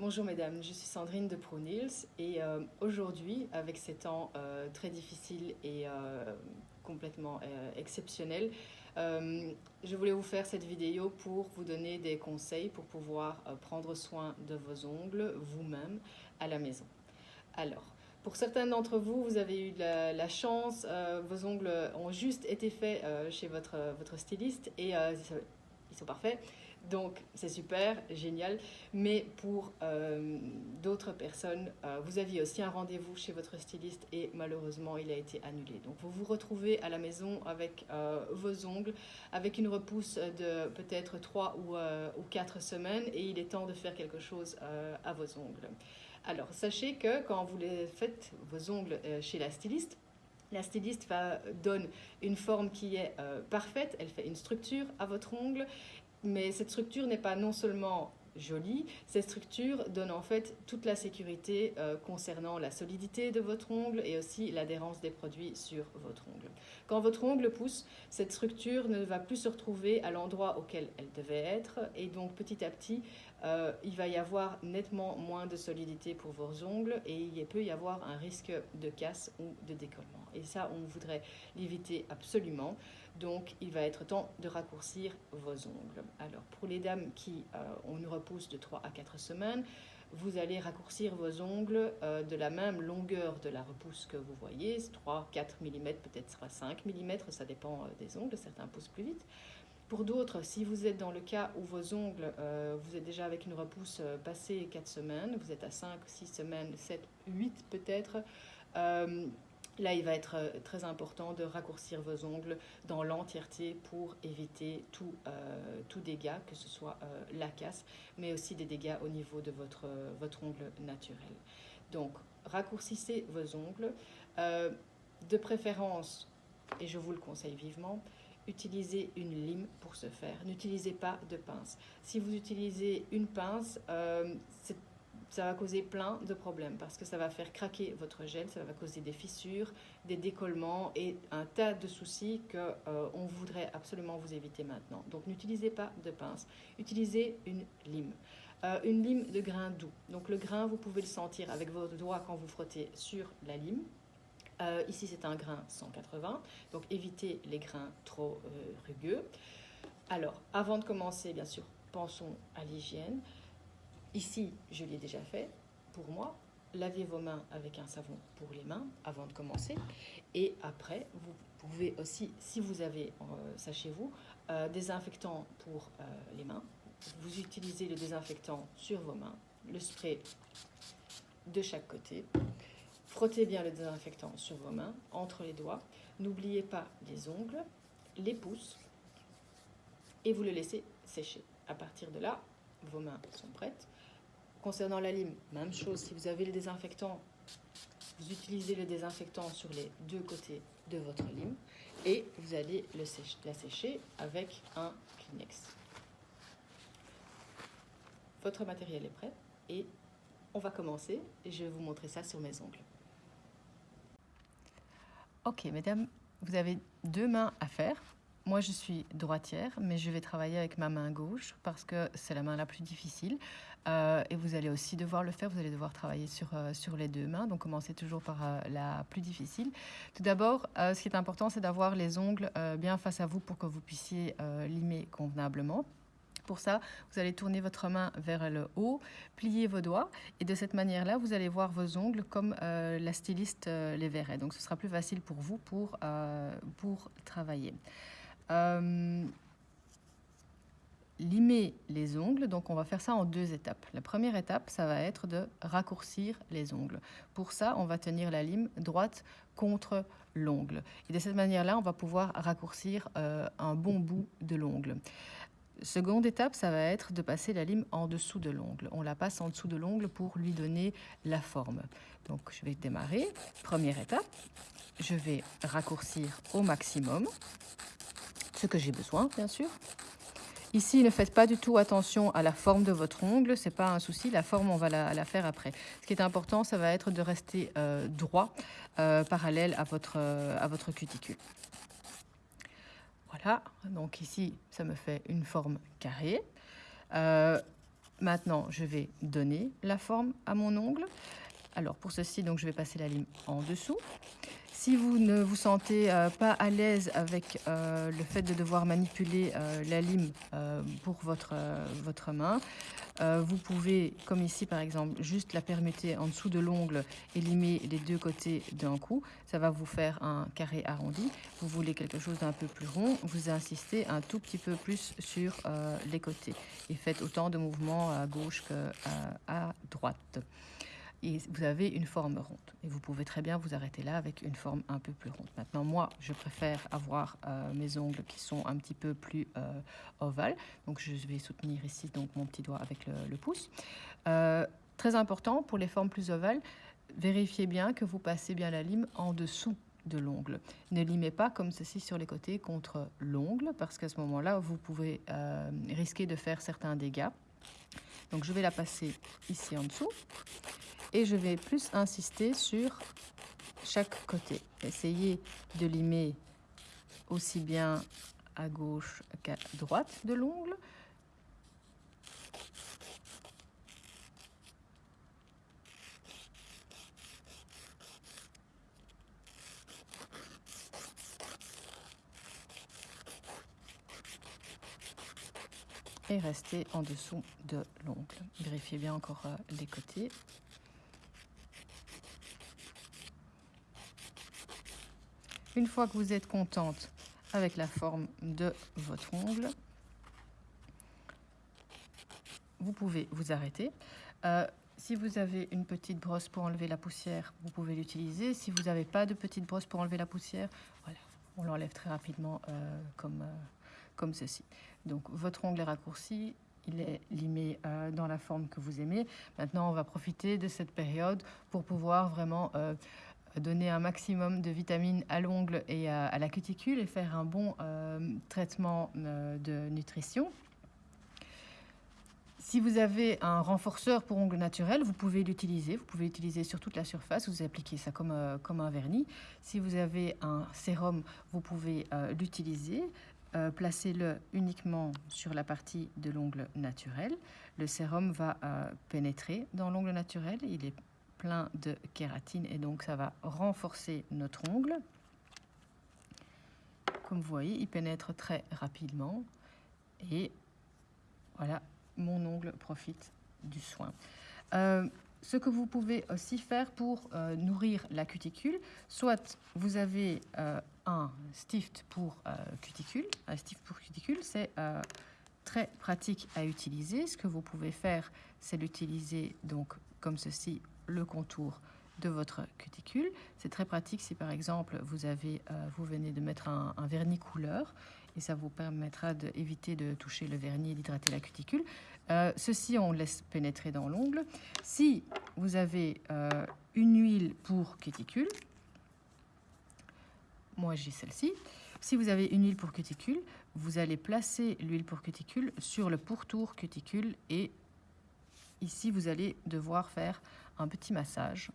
Bonjour mesdames, je suis Sandrine de ProNils et euh, aujourd'hui, avec ces temps euh, très difficiles et euh, complètement exceptionnels, je voulais vous faire cette vidéo pour vous donner des conseils pour pouvoir prendre soin de vos ongles vous-même à la maison. Alors, pour certains d'entre vous, vous avez eu la, la chance, vos ongles ont juste été faits chez votre, votre styliste et ils sont parfaits. Donc, c'est super, génial. Mais pour euh, d'autres personnes, euh, vous aviez aussi un rendez-vous chez votre styliste et malheureusement, il a été annulé. Donc, vous vous retrouvez à la maison avec euh, vos ongles, avec une repousse de peut-être 3 ou, ou 4 semaines et il est temps de faire quelque chose à vos ongles. Alors, sachez que quand vous les faites, vos ongles chez la styliste, la styliste va, donne une forme qui est parfaite, elle fait une structure à votre ongle mais cette structure n'est pas non seulement jolie, cette structure donne en fait toute la sécurité euh, concernant la solidité de votre ongle et aussi l'adhérence des produits sur votre ongle. Quand votre ongle pousse, cette structure ne va plus se retrouver à l'endroit auquel elle devait être et donc petit à petit, euh, il va y avoir nettement moins de solidité pour vos ongles et il peut y avoir un risque de casse ou de décollement. Et ça, on voudrait l'éviter absolument. Donc, il va être temps de raccourcir vos ongles. Alors, pour les dames qui euh, ont une repousse de 3 à 4 semaines, vous allez raccourcir vos ongles euh, de la même longueur de la repousse que vous voyez, 3, 4 mm, peut-être 5 mm, ça dépend euh, des ongles, certains poussent plus vite. Pour d'autres, si vous êtes dans le cas où vos ongles, vous êtes déjà avec une repousse passée 4 semaines, vous êtes à 5, 6 semaines, 7, 8 peut-être, Là, il va être euh, très important de raccourcir vos ongles dans l'entièreté pour éviter tout, euh, dégât, que ce soit euh, la casse, mais aussi des dégâts au niveau de votre, votre ongle naturel. Donc, raccourcissez vos ongles. de préférence, et je vous le conseille vivement, utilisez une lime pour ce faire. N'utilisez pas de pince. Si vous utilisez une pince, c'est ça va causer plein de problèmes parce que ça va faire craquer votre gel, ça va causer des fissures, des décollements et un tas de soucis que euh, on voudrait absolument vous éviter maintenant. Donc n'utilisez pas de pince, utilisez une lime. Euh, une lime de grain doux. Donc le grain, vous pouvez le sentir avec votre doigt quand vous frottez sur la lime. Euh, ici, c'est un grain 180, donc évitez les grains trop rugueux. Alors, avant de commencer, bien sûr, pensons à l'hygiène. Ici, je l'ai déjà fait pour moi. Lavez vos mains avec un savon pour les mains avant de commencer. Et après, vous pouvez aussi, si vous avez euh, ça chez vous, euh, désinfectant pour euh, les mains. Vous utilisez le désinfectant sur vos mains, le spray de chaque côté. Frottez bien le désinfectant sur vos mains, entre les doigts. N'oubliez pas les ongles, les pouces, et vous le laissez sécher. À partir de là, vos mains sont prêtes. Concernant la lime, même chose, si vous avez le désinfectant, vous utilisez le désinfectant sur les deux côtés de votre lime et vous allez le la sécher avec un Kleenex. Votre matériel est prêt et on va commencer je vais vous montrer ça sur mes ongles. Ok, mesdames, vous avez deux mains à faire. Moi, je suis droitière, mais je vais travailler avec ma main gauche parce que c'est la main la plus difficile. Euh, et vous allez aussi devoir le faire, vous allez devoir travailler sur, euh, sur les deux mains. Donc, commencez toujours par euh, la plus difficile. Tout d'abord, ce qui est important, c'est d'avoir les ongles bien face à vous pour que vous puissiez limer convenablement. Pour ça, vous allez tourner votre main vers le haut, plier vos doigts et de cette manière-là, vous allez voir vos ongles comme la styliste les verrait. Donc, ce sera plus facile pour vous pour, pour travailler. Euh, limer les ongles, donc on va faire ça en deux étapes. La première étape, ça va être de raccourcir les ongles. Pour ça, on va tenir la lime droite contre l'ongle. Et de cette manière-là, on va pouvoir raccourcir euh, un bon bout de l'ongle. Seconde étape, ça va être de passer la lime en dessous de l'ongle. On la passe en dessous de l'ongle pour lui donner la forme. Donc je vais démarrer. Première étape, je vais raccourcir au maximum ce que j'ai besoin, bien sûr. Ici, ne faites pas du tout attention à la forme de votre ongle, c'est pas un souci, la forme, on va la, faire après. Ce qui est important, ça va être de rester euh, droit, euh, parallèle à votre, euh, à votre cuticule. Voilà, donc ici, ça me fait une forme carrée. Maintenant, je vais donner la forme à mon ongle. Alors pour ceci, donc, je vais passer la lime en dessous. Si vous ne vous sentez euh, pas à l'aise avec euh, le fait de devoir manipuler euh, la lime pour votre, votre main, vous pouvez, comme ici par exemple, juste la permuter en dessous de l'ongle et limer les deux côtés d'un coup. Ça va vous faire un carré arrondi. Vous voulez quelque chose d'un peu plus rond, vous insistez un tout petit peu plus sur les côtés. Et faites autant de mouvements à gauche qu'à droite et vous avez une forme ronde. Et vous pouvez très bien vous arrêter là avec une forme un peu plus ronde. Maintenant, moi, je préfère avoir euh, mes ongles qui sont un petit peu plus euh, ovales. Donc, je vais soutenir ici donc mon petit doigt avec le, pouce. Euh, très important pour les formes plus ovales, vérifiez bien que vous passez bien la lime en dessous de l'ongle. Ne limez pas comme ceci sur les côtés contre l'ongle parce qu'à ce moment-là, vous pouvez risquer de faire certains dégâts. Donc je vais la passer ici en dessous et je vais plus insister sur chaque côté. Essayez de limer aussi bien à gauche qu'à droite de l'ongle. Et restez en dessous de l'ongle. Vérifiez bien encore euh, les côtés. Une fois que vous êtes contente avec la forme de votre ongle, vous pouvez vous arrêter. Euh, si vous avez une petite brosse pour enlever la poussière, vous pouvez l'utiliser. Si vous n'avez pas de petite brosse pour enlever la poussière, voilà, on l'enlève très rapidement euh, comme, comme ceci. Donc votre ongle est raccourci, il est limé dans la forme que vous aimez. Maintenant, on va profiter de cette période pour pouvoir vraiment donner un maximum de vitamines à l'ongle et à, la cuticule et faire un bon euh, traitement euh, de nutrition. Si vous avez un renforceur pour ongles naturels, vous pouvez l'utiliser. Vous pouvez l'utiliser sur toute la surface. Vous appliquez ça comme, euh, comme un vernis. Si vous avez un sérum, vous pouvez l'utiliser. Placez-le uniquement sur la partie de l'ongle naturel. Le sérum va pénétrer dans l'ongle naturel. Il est plein de kératine et donc ça va renforcer notre ongle. Comme vous voyez, il pénètre très rapidement et voilà, mon ongle profite du soin. Euh, ce que vous pouvez aussi faire pour euh, nourrir la cuticule, soit vous avez euh, un stift pour cuticule, un stift pour cuticule, c'est très pratique à utiliser. Ce que vous pouvez faire, c'est l'utiliser donc comme ceci le contour de votre cuticule. C'est très pratique si par exemple vous, avez, euh, vous venez de mettre un, vernis couleur et ça vous permettra d'éviter de, toucher le vernis et d'hydrater la cuticule. Euh, ceci, on laisse pénétrer dans l'ongle. Si vous avez euh, une huile pour cuticule, moi j'ai celle-ci. Si vous avez une huile pour cuticule, vous allez placer l'huile pour cuticule sur le pourtour cuticule et ici vous allez devoir faire un petit massage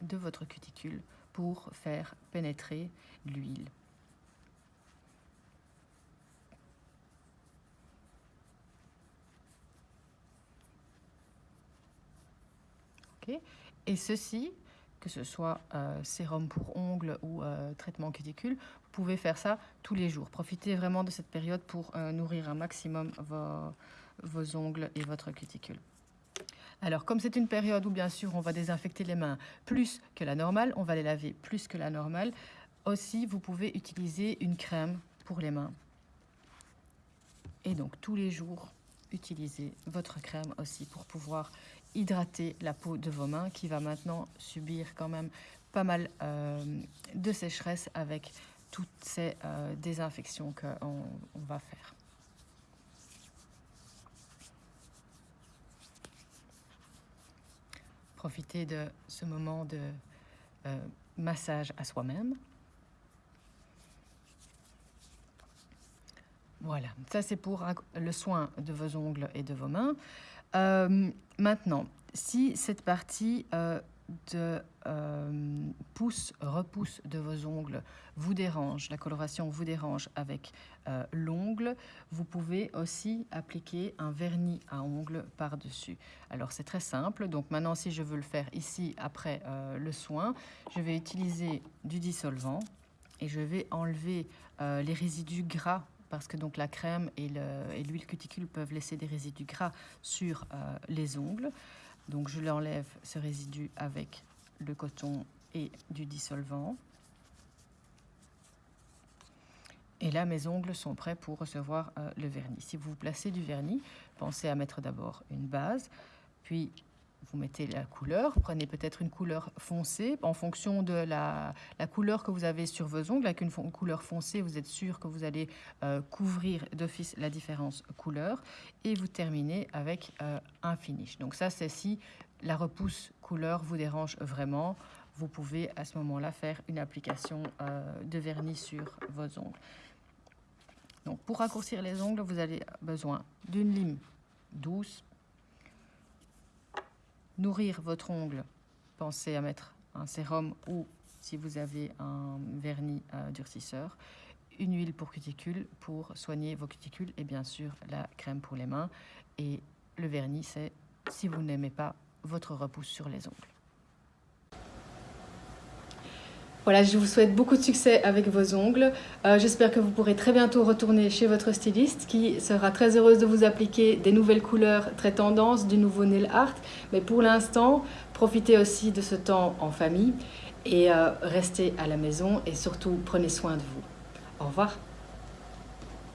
de votre cuticule pour faire pénétrer l'huile. Et ceci, que ce soit euh, sérum pour ongles ou euh, traitement cuticule, vous pouvez faire ça tous les jours. Profitez vraiment de cette période pour euh, nourrir un maximum vos ongles et votre cuticule. Alors, comme c'est une période où, bien sûr, on va désinfecter les mains plus que la normale, on va les laver plus que la normale, aussi, vous pouvez utiliser une crème pour les mains. Et donc, tous les jours, utilisez votre crème aussi pour pouvoir hydrater la peau de vos mains qui va maintenant subir quand même pas mal euh, de sécheresse avec toutes ces euh, désinfections qu'on va faire. profiter de ce moment de euh, massage à soi-même. Voilà, ça c'est pour le soin de vos ongles et de vos mains. Euh, maintenant, si cette partie euh, de euh, repousse de vos ongles vous dérange, la coloration vous dérange avec euh, l'ongle, vous pouvez aussi appliquer un vernis à ongles par-dessus. Alors c'est très simple, donc maintenant si je veux le faire ici après le soin, je vais utiliser du dissolvant et je vais enlever les résidus gras parce que donc la crème et l'huile cuticule peuvent laisser des résidus gras sur les ongles. Donc je l'enlève ce résidu avec le coton et du dissolvant. Et là, mes ongles sont prêts pour recevoir euh, le vernis. Si vous placez du vernis, pensez à mettre d'abord une base, puis vous mettez la couleur. Prenez peut-être une couleur foncée. En fonction de la, couleur que vous avez sur vos ongles, avec une, couleur foncée, vous êtes sûr que vous allez euh, couvrir d'office la différence couleur. Et vous terminez avec euh, un finish. Donc ça, c'est si la repousse couleur vous dérange vraiment, vous pouvez à ce moment-là faire une application euh, de vernis sur vos ongles. Donc pour raccourcir les ongles, vous avez besoin d'une lime douce. Nourrir votre ongle, pensez à mettre un sérum ou si vous avez un vernis euh, durcisseur, une huile pour cuticules pour soigner vos cuticules et bien sûr la crème pour les mains. Et le vernis, c'est si vous n'aimez pas votre repousse sur les ongles. Voilà, je vous souhaite beaucoup de succès avec vos ongles. Euh, j'espère que vous pourrez très bientôt retourner chez votre styliste qui sera très heureuse de vous appliquer des nouvelles couleurs très tendances, du nouveau nail art. Mais pour l'instant, profitez aussi de ce temps en famille et euh, restez à la maison et surtout prenez soin de vous. Au revoir.